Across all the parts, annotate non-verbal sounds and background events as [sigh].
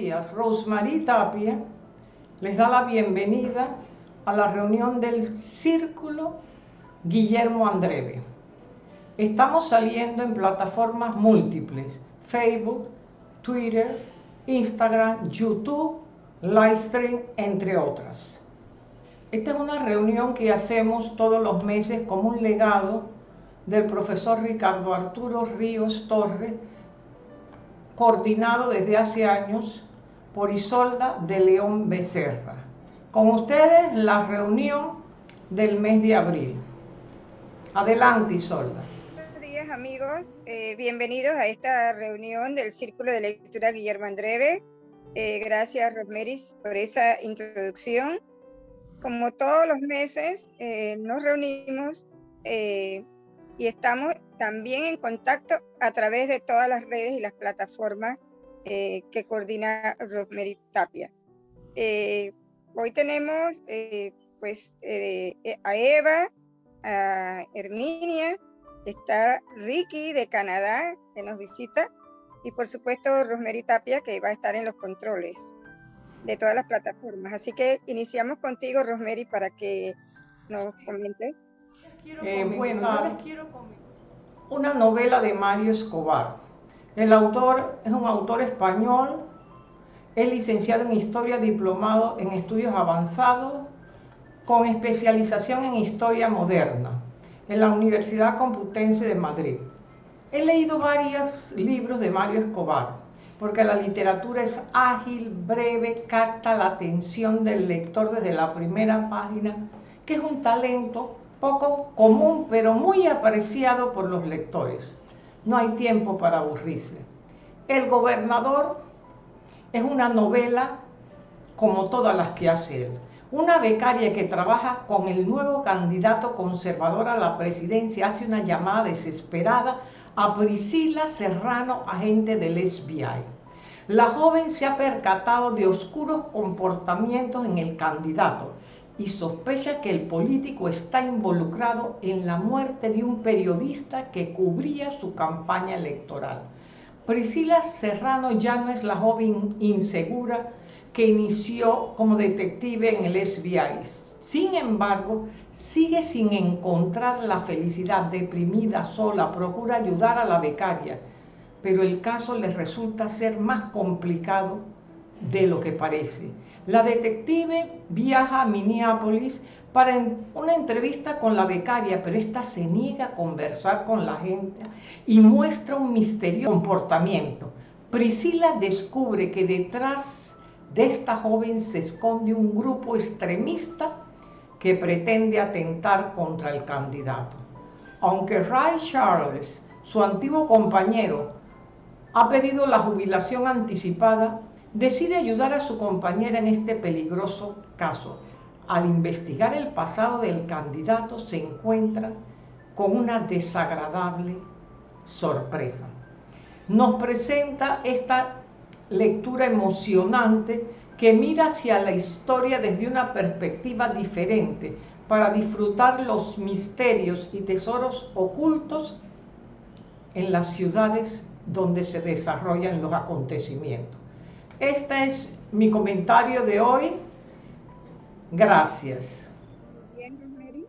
días. Rosemary Tapia les da la bienvenida a la reunión del Círculo Guillermo Andreve. Estamos saliendo en plataformas múltiples, Facebook, Twitter, Instagram, YouTube, Livestream, entre otras. Esta es una reunión que hacemos todos los meses como un legado del profesor Ricardo Arturo Ríos Torres, coordinado desde hace años por Isolda de León Becerra. Con ustedes la reunión del mes de abril. Adelante, Isolda. Buenos días, amigos. Eh, bienvenidos a esta reunión del Círculo de Lectura Guillermo Andreve. Eh, gracias, Rosmeris, por esa introducción. Como todos los meses, eh, nos reunimos y estamos también en contacto a través de todas las redes y las plataformas eh, que coordina Rosemary Tapia. Eh, hoy tenemos eh, pues a Eva, a Herminia, está Ricky de Canadá que nos visita y por supuesto Rosemary Tapia que va a estar en los controles de todas las plataformas. Así que iniciamos contigo Rosemary para que nos comente. bueno, les quiero comentar una novela de Mario Escobar. El autor es un autor español, es licenciado en Historia, diplomado en Estudios Avanzados, con especialización en Historia Moderna, en la Universidad Complutense de Madrid. He leído varios libros de Mario Escobar, porque la literatura es ágil, breve, capta la atención del lector desde la primera página, que es un talento poco común, pero muy apreciado por los lectores. No hay tiempo para aburrirse. El gobernador es una novela como todas las que hace él. Una becaria que trabaja con el nuevo candidato conservador a la presidencia hace una llamada desesperada a Priscila Serrano, agente del FBI. La joven se ha percatado de oscuros comportamientos en el candidato y sospecha que el político está involucrado en la muerte de un periodista que cubría su campaña electoral. Priscila Serrano ya no es la joven insegura que inició como detective en el FBI. Sin embargo, sigue sin encontrar la felicidad, deprimida, sola, procura ayudar a la becaria, pero el caso le resulta ser más complicado de lo que parece. La detective viaja a Minneapolis para una entrevista con la becaria, pero esta se niega a conversar con la gente y muestra un misterioso comportamiento. Priscila descubre que detrás de esta joven se esconde un grupo extremista que pretende atentar contra el candidato. Aunque Ray Charles, su antiguo compañero, ha pedido la jubilación anticipada, decide ayudar a su compañera en este peligroso caso. Al investigar el pasado del candidato se encuentra con una desagradable sorpresa. Nos presenta esta lectura emocionante que mira hacia la historia desde una perspectiva diferente para disfrutar los misterios y tesoros ocultos en las ciudades donde se desarrollan los acontecimientos. Este es mi comentario de hoy. Gracias. Bien, Rosemary.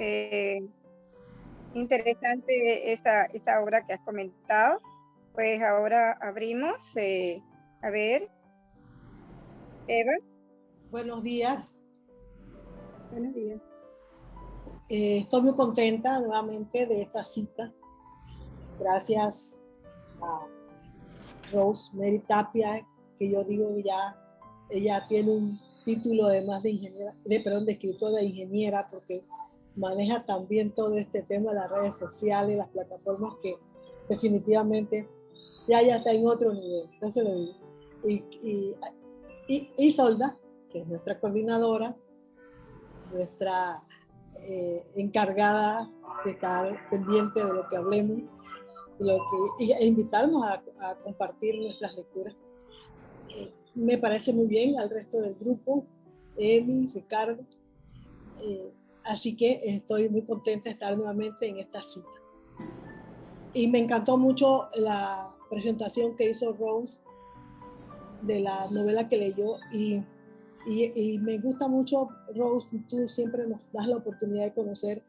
Eh, interesante esta, esta obra que has comentado. Pues ahora abrimos. Eh, a ver. Eva. Buenos días. Buenos días. Eh, estoy muy contenta nuevamente de esta cita. Gracias a Rose Mary Tapia, que yo digo ya, ella tiene un título además de ingeniera, de, perdón, de escritor de ingeniera, porque maneja también todo este tema de las redes sociales, las plataformas que definitivamente ya, ya está en otro nivel, eso lo digo. Y, y, y, y Solda, que es nuestra coordinadora, nuestra eh, encargada de estar pendiente de lo que hablemos y, lo que, e invitarnos a, a compartir nuestras lecturas me parece muy bien al resto del grupo, Emi, Ricardo. Eh, así que estoy muy contenta de estar nuevamente en esta cita. Y me encantó mucho la presentación que hizo Rose de la novela que leyó y, y, me gusta mucho, Rose, tú siempre nos das la oportunidad de conocer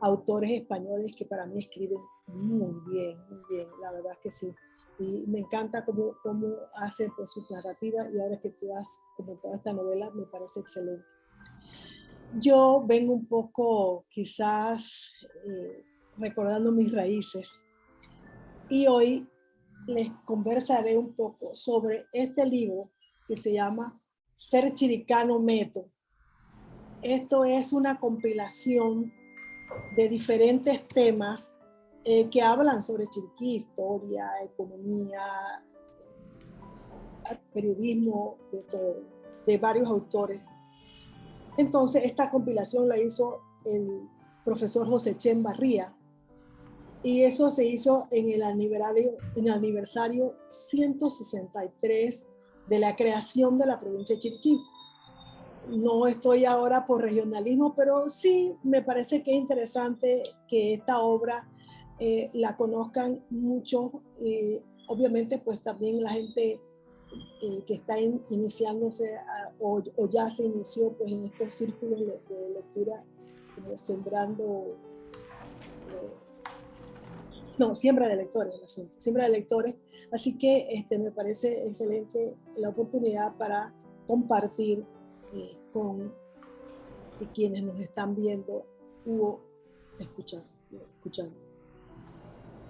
autores españoles que para mí escriben muy bien, muy bien, la verdad es que sí. Y me encanta cómo, cómo hace pues, su narrativa y ahora que tú has comentado esta novela me parece excelente. Yo vengo un poco quizás eh, recordando mis raíces y hoy les conversaré un poco sobre este libro que se llama Ser Chiricano Meto. Esto es una compilación de diferentes temas eh, que hablan sobre Chiriquí, historia, economía, periodismo, de todo, de varios autores. Entonces, esta compilación la hizo el profesor José Chen Barría, y eso se hizo en el aniversario, en el aniversario 163 de la creación de la provincia de Chiriquí. No estoy ahora por regionalismo, pero sí me parece que es interesante que esta obra eh, la conozcan mucho. Eh, obviamente, pues también la gente eh, que está iniciándose o, ya se inició pues, en estos círculos de, lectura, como sembrando no, siembra de lectores, siembra de lectores. Así que este, me parece excelente la oportunidad para compartir eh, con quienes nos están viendo o escuchando. escuchando.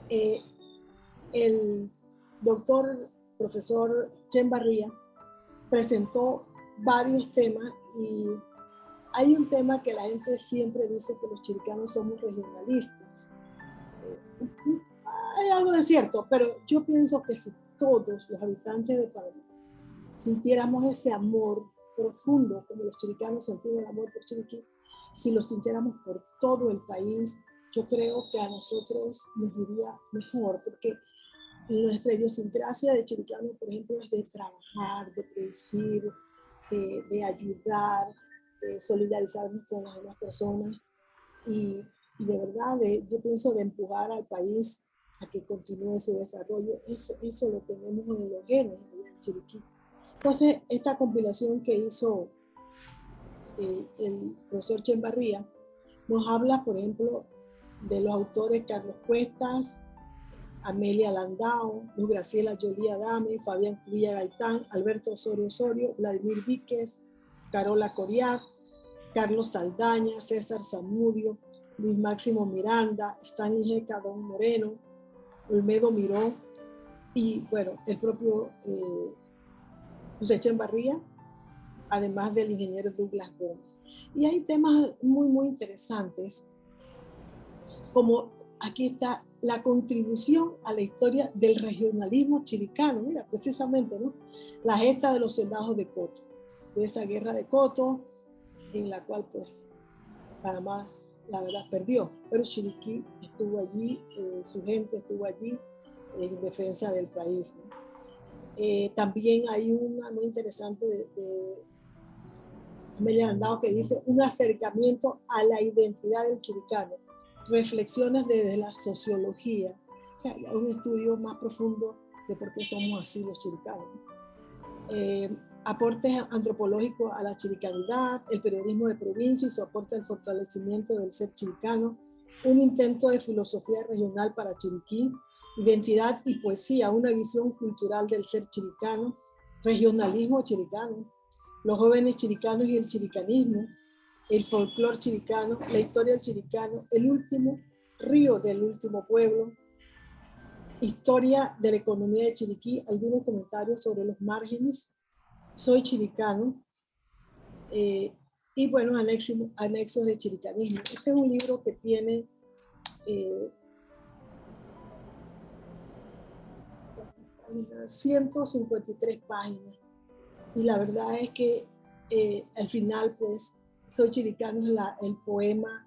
Eh, el doctor, profesor Chen Barría, presentó varios temas y hay un tema que la gente siempre dice que los chiricanos somos regionalistas. Hay algo de cierto, pero yo pienso que si todos los habitantes de Panamá sintiéramos ese amor profundo, como los chiricanos sentimos el amor por Chiriquí, si lo sintiéramos por todo el país, yo creo que a nosotros nos iría mejor, porque nuestra idiosincrasia de chiricano, por ejemplo, es de trabajar, de producir, de, de ayudar, de solidarizarnos con las demás personas. Y y de verdad yo pienso de empujar al país a que continúe ese desarrollo, eso, eso lo tenemos en los genes en Chiriquí. Entonces, esta compilación que hizo eh, el profesor Chembarría nos habla, por ejemplo, de los autores Carlos Cuestas, Amelia Landau, Luz Graciela Jolie Adame, Fabián Villa Gaitán, Alberto Osorio Osorio, Vladimir Víquez, Carola Coriat, Carlos Saldaña, César Zamudio, Luis Máximo Miranda, Stanley G. Moreno, Olmedo Miró y bueno, el propio eh, José Barría, además del ingeniero Douglas Gómez. Y hay temas muy, muy interesantes, como aquí está la contribución a la historia del regionalismo chilicano, mira, precisamente, ¿no? La gesta de los soldados de Coto, de esa guerra de Coto, en la cual pues Panamá la verdad perdió, pero Chiriquí estuvo allí, eh, su gente estuvo allí en defensa del país. Eh, también hay una muy interesante de, de Amelia Andao que dice un acercamiento a la identidad del chiricano, reflexiones desde la sociología, o sea, un estudio más profundo de por qué somos así los chiricanos. Eh, aportes antropológicos a la chiricanidad, el periodismo de provincia y su aporte al fortalecimiento del ser chiricano, un intento de filosofía regional para Chiriquí, identidad y poesía, una visión cultural del ser chiricano, regionalismo chiricano, los jóvenes chiricanos y el chiricanismo, el folclor chiricano, la historia del chiricano, el último río del último pueblo, historia de la economía de Chiriquí, algunos comentarios sobre los márgenes, soy chiricano, eh, y bueno, anexos, de chiricanismo. Este es un libro que tiene eh, 153 páginas y la verdad es que eh, al final pues Soy Chiricano es el poema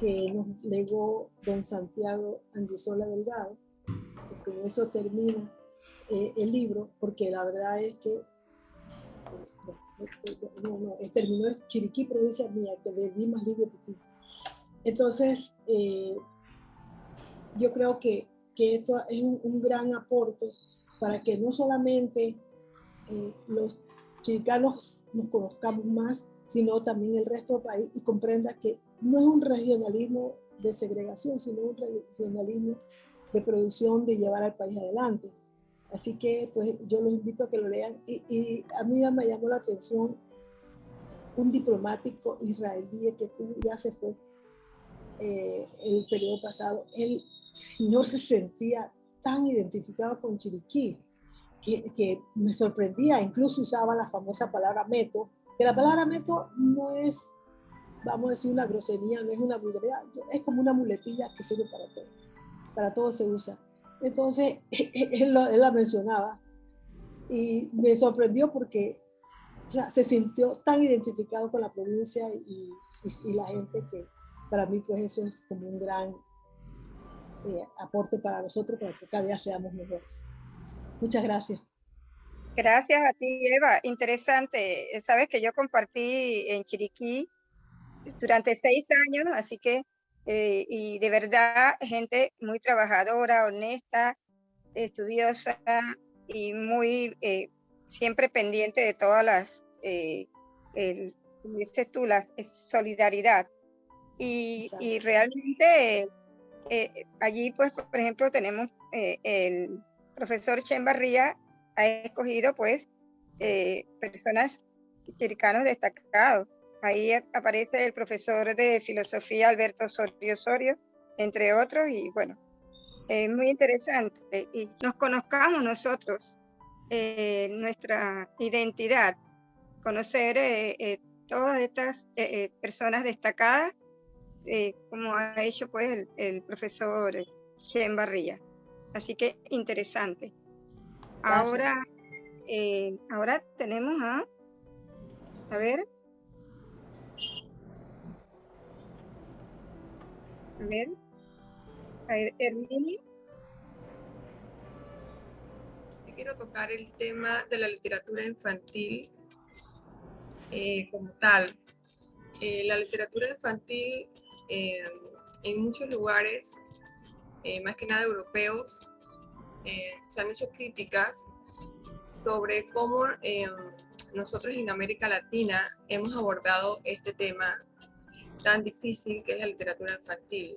que nos legó don Santiago Andizola Delgado con eso termina eh, el libro porque la verdad es que no, no, terminó en Chiriquí, provincia mía, que le más libre Entonces, eh, yo creo que, que esto es un, gran aporte para que no solamente eh, los chiricanos nos conozcamos más, sino también el resto del país y comprenda que no es un regionalismo de segregación, sino un regionalismo de producción, de llevar al país adelante. Así que pues yo los invito a que lo lean. Y, a mí me llamó la atención un diplomático israelí que ya se fue eh, el periodo pasado. El señor se sentía tan identificado con Chiriquí que, que me sorprendía. Incluso usaba la famosa palabra meto, que la palabra meto no es vamos a decir una grosería, no es una vulgaridad, es como una muletilla que sirve para todo, para todo se usa. Entonces, [laughs] él, la mencionaba y me sorprendió porque se sintió tan identificado con la provincia y, y, la gente que para mí pues eso es como un gran eh, aporte para nosotros para que cada día seamos mejores. Muchas gracias. Gracias a ti, Eva. Interesante. Sabes que yo compartí en Chiriquí durante seis años, así que, eh, y de verdad, gente muy trabajadora, honesta, estudiosa y muy, eh, siempre pendiente de todas las, eh, el, como dices tú, la solidaridad. Y, y realmente allí, pues, por ejemplo, tenemos el profesor Chen Barría ha escogido, pues, personas chiricanos destacados Ahí aparece el profesor de filosofía Alberto Osorio Osorio, entre otros, y bueno, es muy interesante. Y nos conozcamos nosotros, eh, nuestra identidad, conocer eh, eh, todas estas personas destacadas, como ha hecho pues el, el profesor Shen Barría. Así que interesante. Ahora, ahora tenemos a, a ver, A ver. Hermini. Sí quiero tocar el tema de la literatura infantil eh, como tal. Eh, la literatura infantil eh, en muchos lugares, más que nada europeos, se han hecho críticas sobre cómo nosotros en América Latina hemos abordado este tema tan difícil que es la literatura infantil.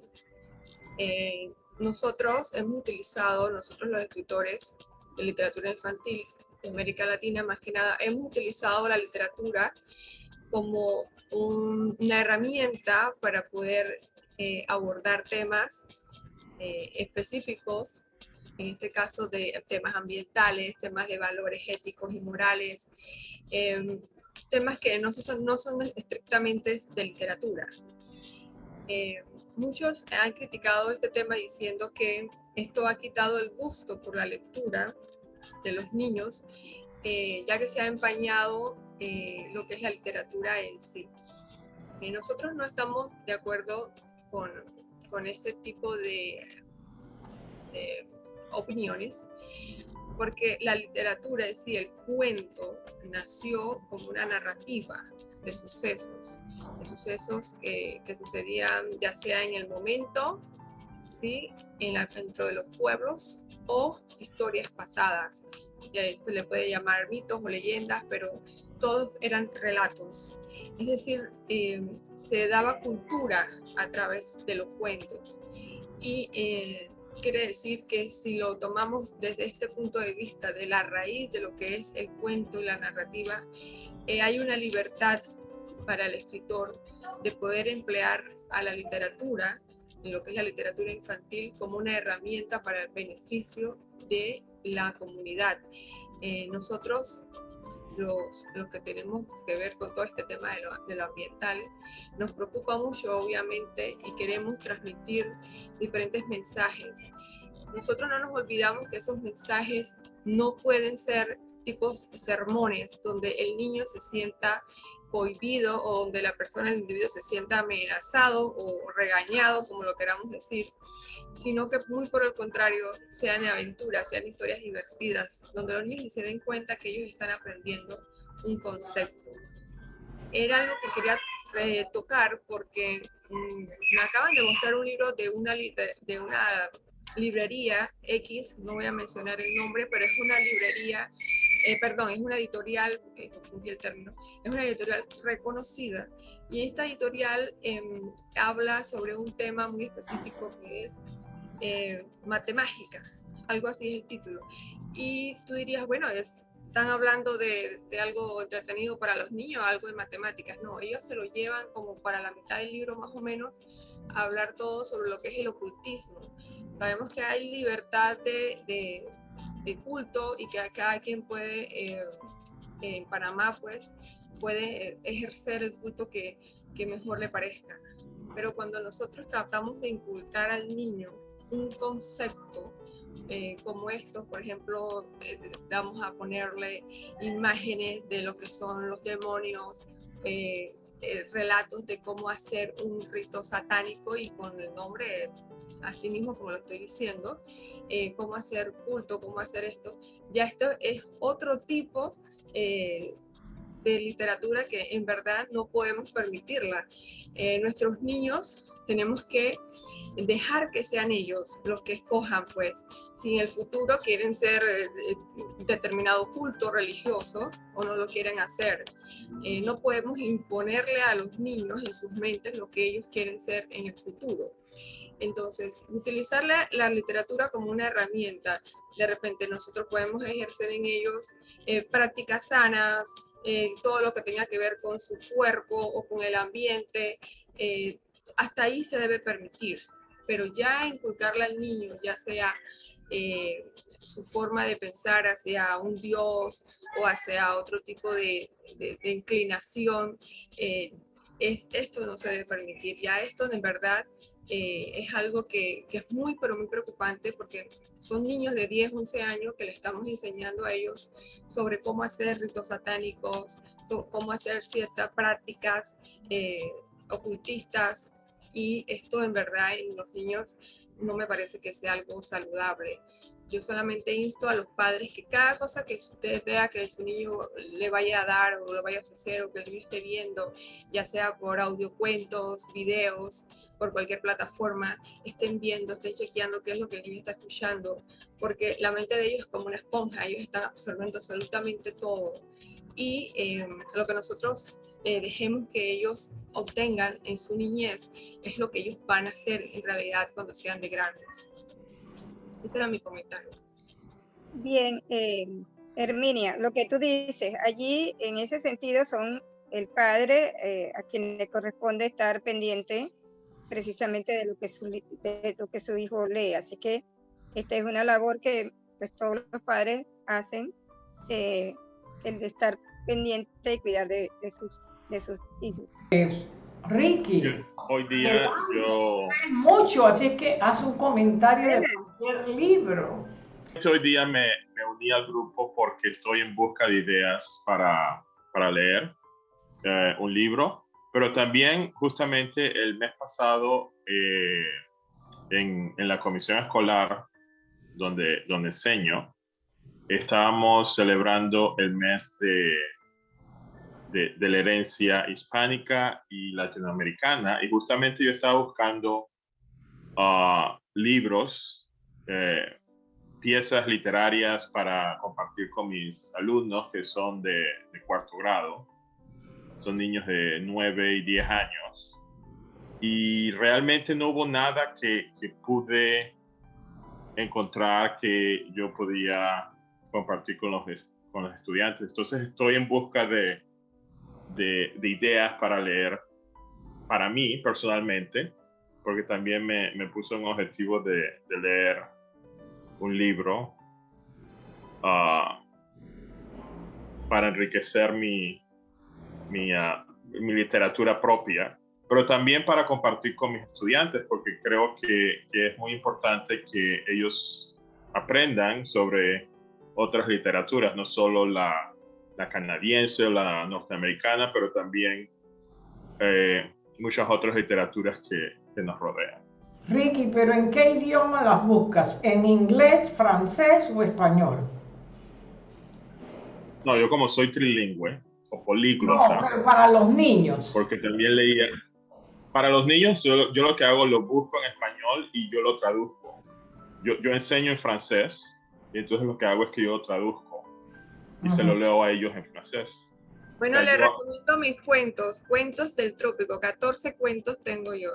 Eh, nosotros hemos utilizado, nosotros los escritores de literatura infantil de América Latina, más que nada, hemos utilizado la literatura como una herramienta para poder eh, abordar temas eh, específicos, en este caso de temas ambientales, temas de valores éticos y morales, temas que no son, no son estrictamente de literatura. Eh, muchos han criticado este tema diciendo que esto ha quitado el gusto por la lectura de los niños, eh, ya que se ha empañado eh, lo que es la literatura en sí. nosotros no estamos de acuerdo con, con este tipo de, de opiniones, porque la literatura en sí, el cuento, nació como una narrativa de sucesos, de sucesos que, sucedían ya sea en el momento, ¿sí? en la, dentro de los pueblos o historias pasadas. se le puede llamar mitos o leyendas, pero todos eran relatos. Es decir, eh, se daba cultura a través de los cuentos. Y eh, quiere decir que si lo tomamos desde este punto de vista de la raíz de lo que es el cuento y la narrativa, eh, hay una libertad para el escritor de poder emplear a la literatura, lo que es la literatura infantil, como una herramienta para el beneficio de la comunidad. Eh, nosotros los, que tenemos que ver con todo este tema de lo, de lo, ambiental, nos preocupa mucho obviamente y queremos transmitir diferentes mensajes. Nosotros no nos olvidamos que esos mensajes no pueden ser tipos sermones donde el niño se sienta prohibido o donde la persona, el individuo se sienta amenazado o regañado, como lo queramos decir, sino que muy por el contrario sean aventuras, sean historias divertidas, donde los niños se den cuenta que ellos están aprendiendo un concepto. Era algo que quería eh, tocar porque mm, me acaban de mostrar un libro de una, de una librería X, no voy a mencionar el nombre, pero es una librería eh, perdón, es una editorial, eh, el término, es una editorial reconocida y esta editorial em, habla sobre un tema muy específico que es eh, matemáticas, algo así es el título. Y tú dirías, bueno, es, están hablando de, algo entretenido para los niños, algo de matemáticas. No, ellos se lo llevan como para la mitad del libro más o menos a hablar todo sobre lo que es el ocultismo. Sabemos que hay libertad de, de culto y que cada quien puede, eh, en Panamá pues, puede ejercer el culto que, que mejor le parezca. Pero cuando nosotros tratamos de inculcar al niño un concepto eh, como estos, por ejemplo, eh, vamos a ponerle imágenes de lo que son los demonios, eh, relatos de cómo hacer un rito satánico y con el nombre así mismo como lo estoy diciendo, cómo hacer culto, cómo hacer esto. Ya esto es otro tipo de literatura que en verdad no podemos permitirla. nuestros niños tenemos que dejar que sean ellos los que escojan, pues, si en el futuro quieren ser eh, determinado culto religioso o no lo quieren hacer. Eh, no podemos imponerle a los niños en sus mentes lo que ellos quieren ser en el futuro. Entonces, utilizar la, literatura como una herramienta, de repente nosotros podemos ejercer en ellos eh, prácticas sanas, todo lo que tenga que ver con su cuerpo o con el ambiente, hasta ahí se debe permitir, pero ya inculcarle al niño, ya sea eh, su forma de pensar hacia un Dios o hacia otro tipo de, inclinación, eh, es, esto no se debe permitir. Ya esto en verdad eh, es algo que, es muy, pero muy preocupante porque son niños de 10, 11 años que le estamos enseñando a ellos sobre cómo hacer ritos satánicos, cómo hacer ciertas prácticas ocultistas, y esto en verdad en los niños no me parece que sea algo saludable. Yo solamente insto a los padres que cada cosa que usted vea que su niño le vaya a dar o le vaya a ofrecer o que el niño esté viendo, ya sea por audiocuentos, videos, por cualquier plataforma, estén viendo, estén chequeando qué es lo que el niño está escuchando, porque la mente de ellos es como una esponja, ellos están absorbiendo absolutamente todo. Y eh, lo que nosotros eh, dejemos que ellos obtengan en su niñez es lo que ellos van a hacer en realidad cuando sean de grandes. Ese era mi comentario. Bien, eh, Herminia, lo que tú dices, allí en ese sentido son el padre eh, a quien le corresponde estar pendiente precisamente de lo que su, de lo que su hijo lee. Así que esta es una labor que pues, todos los padres hacen, el de estar pendiente y cuidar de, de sus de sus hijos. Ricky. hoy día yo... Mucho, así que haz un comentario de cualquier libro. Hoy día me, me, uní al grupo porque estoy en busca de ideas para, para leer eh, un libro, pero también justamente el mes pasado eh, en, en, la comisión escolar donde, donde enseño, estábamos celebrando el mes de de, la herencia hispánica y latinoamericana. Y justamente yo estaba buscando ah, libros, eh, piezas literarias para compartir con mis alumnos que son de, cuarto grado. Son niños de 9 y 10 años. Y realmente no hubo nada que, que pude encontrar que yo podía compartir con los, con los estudiantes. Entonces estoy en busca de, de, ideas para leer para mí personalmente, porque también me, me puso un objetivo de, leer un libro ah, para enriquecer mi, mi, ah, mi, literatura propia, pero también para compartir con mis estudiantes, porque creo que, que es muy importante que ellos aprendan sobre otras literaturas, no solo la, la canadiense o la norteamericana, pero también eh, muchas otras literaturas que, que nos rodean. Ricky, pero ¿en qué idioma las buscas? ¿En inglés, francés o español? No, yo como soy trilingüe o políglota. No, pero para los niños. Porque también leía. Para los niños, yo, yo, lo que hago lo busco en español y yo lo traduzco. Yo, yo enseño en francés y entonces lo que hago es que yo lo traduzco y se lo leo a ellos en francés. Bueno, le recomiendo mis cuentos, cuentos del trópico, 14 cuentos tengo yo.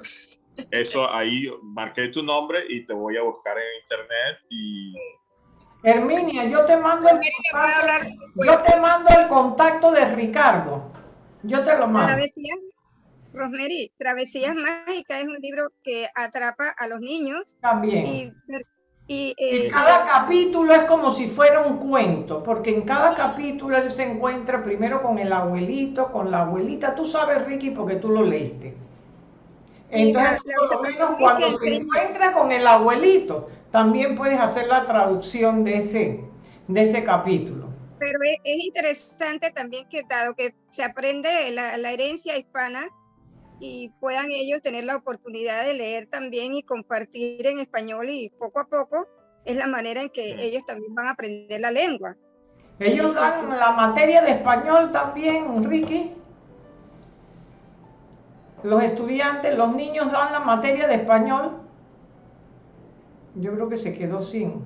Eso ahí marqué tu nombre y te voy a buscar en internet y... Herminia, yo te mando el contacto, yo te mando el contacto de Ricardo. Yo te lo mando. Travesías, Rosemary, Travesías Mágicas es un libro que atrapa a los niños. También. Y, y, eh, cada capítulo es como si fuera un cuento, porque en cada capítulo él se encuentra primero con el abuelito, con la abuelita. Tú sabes, Ricky, porque tú lo leíste. Entonces, por lo menos cuando se encuentra con el abuelito, también puedes hacer la traducción de ese, de ese capítulo. Pero es, interesante también que dado que se aprende la, la herencia hispana, y puedan ellos tener la oportunidad de leer también y compartir en español y poco a poco es la manera en que ellos también van a aprender la lengua. Ellos dan la materia de español también, Ricky los estudiantes, los niños dan la materia de español. Yo creo que se quedó sin.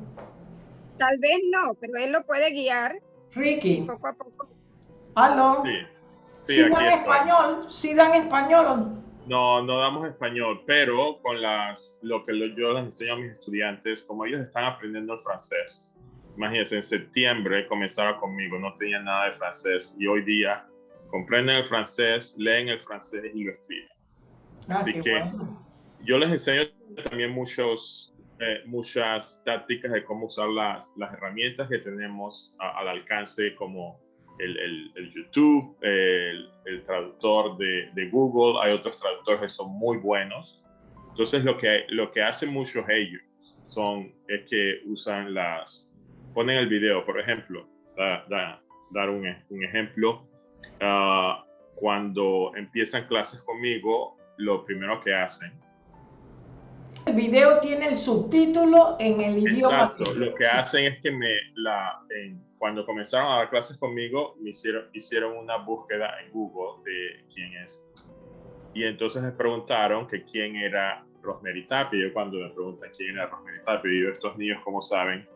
Tal vez no, pero él lo puede guiar. Ricky. Poco a poco. ¿Aló? Sí. Sí, dan español? ¿Sí dan español? No, no damos español, pero con las, lo que yo les enseño a mis estudiantes, como ellos están aprendiendo el francés, imagínense, en septiembre comenzaron conmigo, no tenían nada de francés y hoy día comprenden el francés, leen el francés y lo escriben. Ah, Así que yo les enseño también muchos, eh, muchas tácticas de cómo usar las, las herramientas que tenemos al alcance como el, el, YouTube, el, el, traductor de, de, Google, hay otros traductores que son muy buenos. Entonces lo que, lo que hacen muchos ellos son, es que usan las, ponen el video, por ejemplo, dar un, un ejemplo, Ah, cuando empiezan clases conmigo, lo primero que hacen. El video tiene el subtítulo en el idioma. Exacto, lo que hacen es que me, la, cuando comenzaron a dar clases conmigo, me hicieron, hicieron una búsqueda en Google de quién es. Y entonces me preguntaron que quién era Rosemary Tapia. Yo cuando me preguntan quién era Rosemary Tapia, yo, estos niños, ¿cómo saben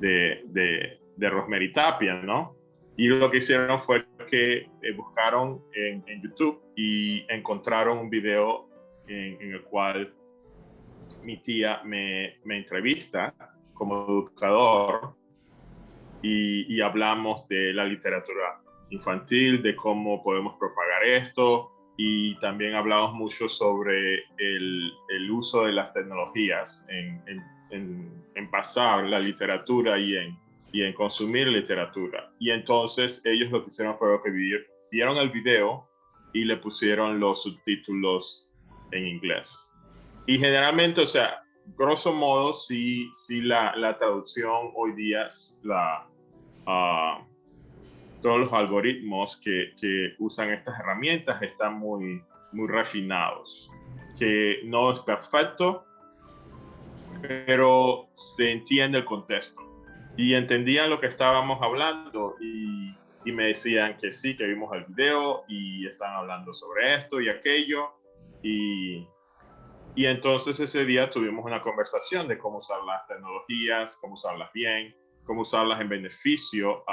de, de, de Rosemary Tapia, no? Y lo que hicieron fue que eh, buscaron en, YouTube y encontraron un video en, el cual mi tía me, me entrevista como educador y, y, hablamos de la literatura infantil, de cómo podemos propagar esto. Y también hablamos mucho sobre el, el uso de las tecnologías en, en, en pasar la literatura y en y en consumir literatura. Y entonces ellos lo que hicieron fue que vieron el video y le pusieron los subtítulos en inglés. Y generalmente, o sea, grosso modo, sí, sí la, la traducción hoy día, la, uh, todos los algoritmos que, que, usan estas herramientas están muy, muy refinados, que no es perfecto, pero se entiende el contexto y entendían lo que estábamos hablando y, me decían que sí, que vimos el video y están hablando sobre esto y aquello. Y, y entonces ese día tuvimos una conversación de cómo usar las tecnologías, cómo usarlas bien, cómo usarlas en beneficio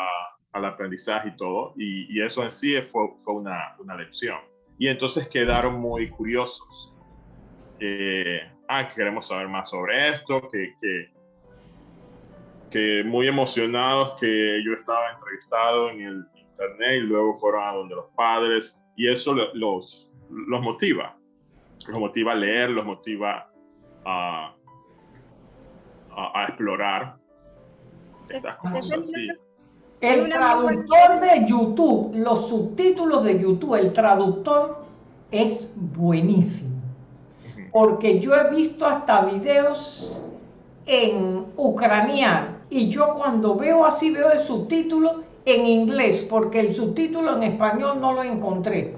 al aprendizaje y todo. Y, eso en sí fue, fue una, una, lección. Y entonces quedaron muy curiosos. Eh, ah, queremos saber más sobre esto, que que muy emocionados que yo estaba entrevistado en el internet y luego fueron a donde los padres y eso los, los motiva, los motiva a leer, los motiva a, a, explorar estas cosas. El traductor de YouTube, los subtítulos de YouTube, el traductor es buenísimo. Porque yo he visto hasta videos en ucraniano y yo cuando veo así veo el subtítulo en inglés, porque el subtítulo en español no lo encontré,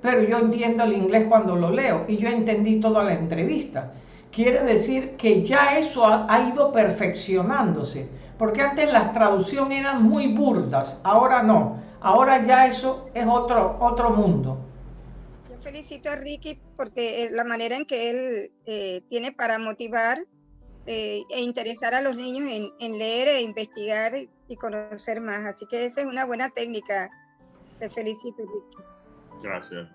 pero yo entiendo el inglés cuando lo leo y yo entendí toda la entrevista. Quiere decir que ya eso ha, ido perfeccionándose, porque antes las traducciones eran muy burdas, ahora no, ahora ya eso es otro, otro mundo. Felicito a Ricky porque la manera en que él eh, tiene para motivar eh, e interesar a los niños en, leer e investigar y conocer más. Así que esa es una buena técnica. Te felicito, Ricky. Gracias.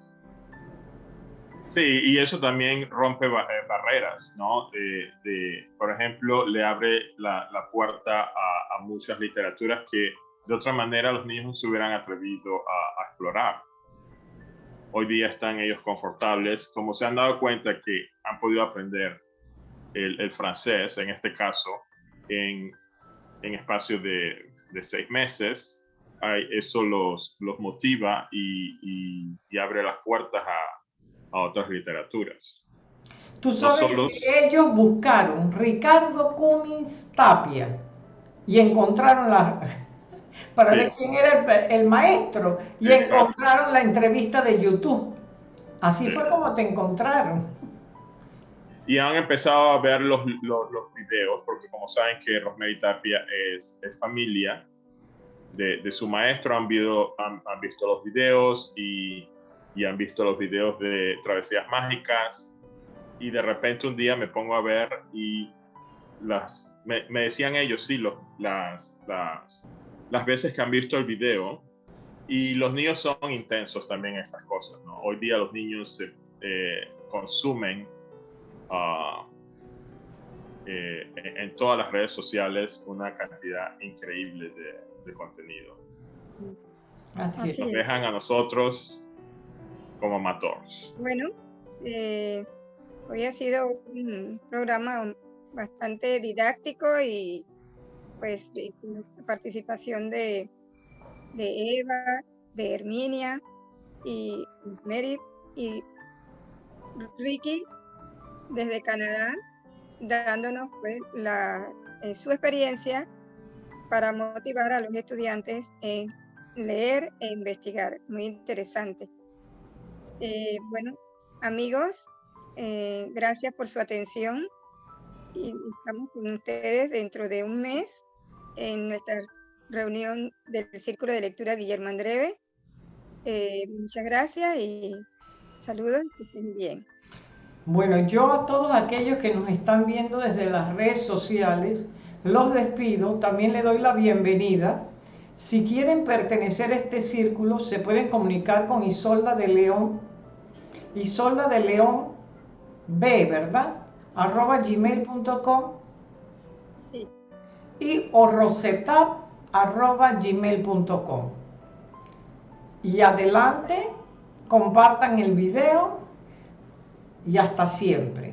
Sí, y eso también rompe eh, barreras, ¿no? De, por ejemplo, le abre la, puerta a, muchas literaturas que de otra manera los niños no se hubieran atrevido a, explorar. Hoy día están ellos confortables, como se han dado cuenta que han podido aprender el, francés, en este caso, en, en espacio de, de seis meses, eso los, los motiva y, y abre las puertas a, a otras literaturas. Tú sabes que ellos buscaron Ricardo Cummins Tapia y encontraron la [laughs] para ver quién era el, maestro y encontraron la entrevista de YouTube. Así fue como te encontraron. Y han empezado a ver los, los, videos, porque como saben que Rosemary Tapia es, es familia de, de, su maestro, han, han, han visto los videos y y han visto los videos de travesías mágicas y de repente un día me pongo a ver y las me, decían ellos sí las, las las veces que han visto el video y los niños son intensos también en estas cosas ¿no? hoy día los niños eh, consumen eh, en, todas las redes sociales una cantidad increíble de, contenido. Así nos dejan a nosotros como amateur. Bueno, eh, hoy ha sido un programa bastante didáctico y pues de, participación de, de, Eva, de Herminia y Mary y Ricky desde Canadá, dándonos pues la, eh, su experiencia para motivar a los estudiantes en leer e investigar. Muy interesante. Eh, bueno, amigos, eh, gracias por su atención y estamos con ustedes dentro de un mes en nuestra reunión del Círculo de Lectura Guillermo Andreve. Eh, muchas gracias y saludos, que estén bien. Bueno, yo a todos aquellos que nos están viendo desde las redes sociales, los despido, también le doy la bienvenida. Si quieren pertenecer a este círculo, se pueden comunicar con Isolda de León Isolda de León B, ¿verdad? arroba gmail.com y o arroba gmail.com. Y adelante, compartan el video y hasta siempre.